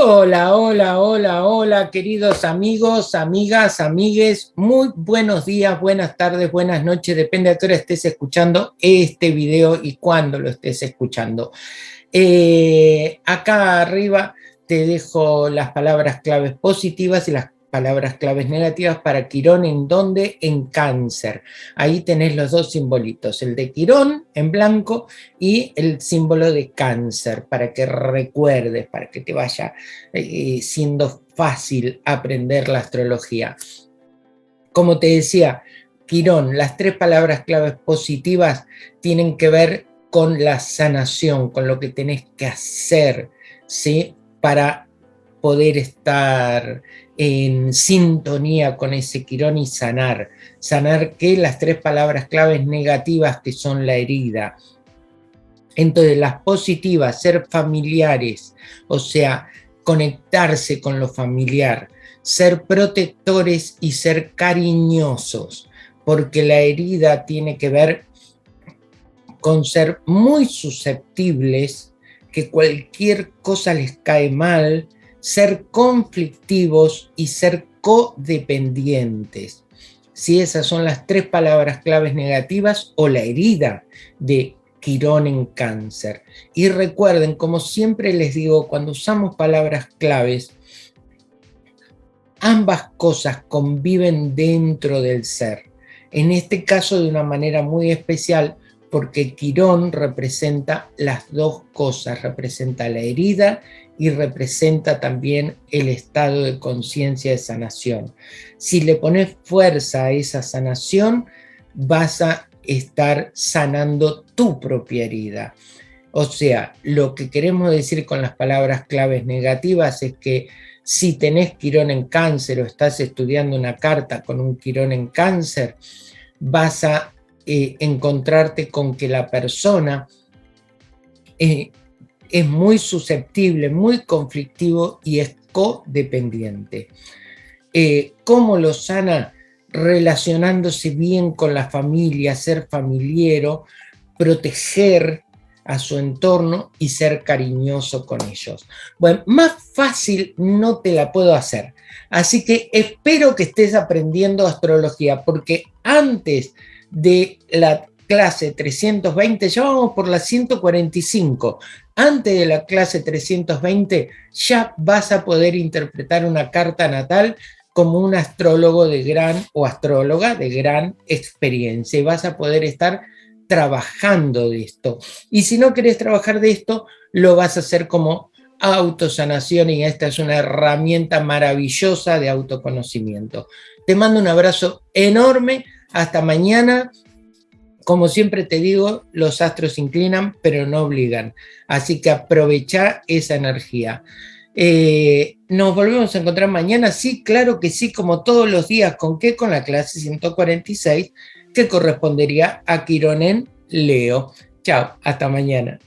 Hola, hola, hola, hola, queridos amigos, amigas, amigues, muy buenos días, buenas tardes, buenas noches, depende a qué hora estés escuchando este video y cuándo lo estés escuchando. Eh, acá arriba te dejo las palabras claves positivas y las palabras claves negativas para Quirón, ¿en dónde? En cáncer. Ahí tenés los dos simbolitos, el de Quirón en blanco y el símbolo de cáncer, para que recuerdes, para que te vaya eh, siendo fácil aprender la astrología. Como te decía, Quirón, las tres palabras claves positivas tienen que ver con la sanación, con lo que tenés que hacer, ¿sí? Para poder estar en sintonía con ese Quirón y sanar. Sanar que las tres palabras claves negativas que son la herida. Entonces las positivas, ser familiares, o sea, conectarse con lo familiar, ser protectores y ser cariñosos, porque la herida tiene que ver con ser muy susceptibles, que cualquier cosa les cae mal, ser conflictivos y ser codependientes. Si esas son las tres palabras claves negativas o la herida de Quirón en cáncer. Y recuerden, como siempre les digo, cuando usamos palabras claves, ambas cosas conviven dentro del ser. En este caso de una manera muy especial, porque Quirón representa las dos cosas, representa la herida y representa también el estado de conciencia de sanación. Si le pones fuerza a esa sanación, vas a estar sanando tu propia herida. O sea, lo que queremos decir con las palabras claves negativas es que si tenés quirón en cáncer o estás estudiando una carta con un quirón en cáncer, vas a eh, encontrarte con que la persona eh, es muy susceptible, muy conflictivo y es codependiente. Eh, ¿Cómo lo sana? Relacionándose bien con la familia, ser familiero, proteger a su entorno y ser cariñoso con ellos. Bueno, más fácil no te la puedo hacer. Así que espero que estés aprendiendo astrología, porque antes de la clase 320, ya vamos por la 145. Antes de la clase 320 ya vas a poder interpretar una carta natal como un astrólogo de gran o astróloga de gran experiencia y vas a poder estar trabajando de esto. Y si no querés trabajar de esto, lo vas a hacer como autosanación y esta es una herramienta maravillosa de autoconocimiento. Te mando un abrazo enorme, hasta mañana, como siempre te digo, los astros inclinan, pero no obligan. Así que aprovecha esa energía. Eh, ¿Nos volvemos a encontrar mañana? Sí, claro que sí, como todos los días. ¿Con qué? Con la clase 146, que correspondería a Quirón en Leo. Chao, hasta mañana.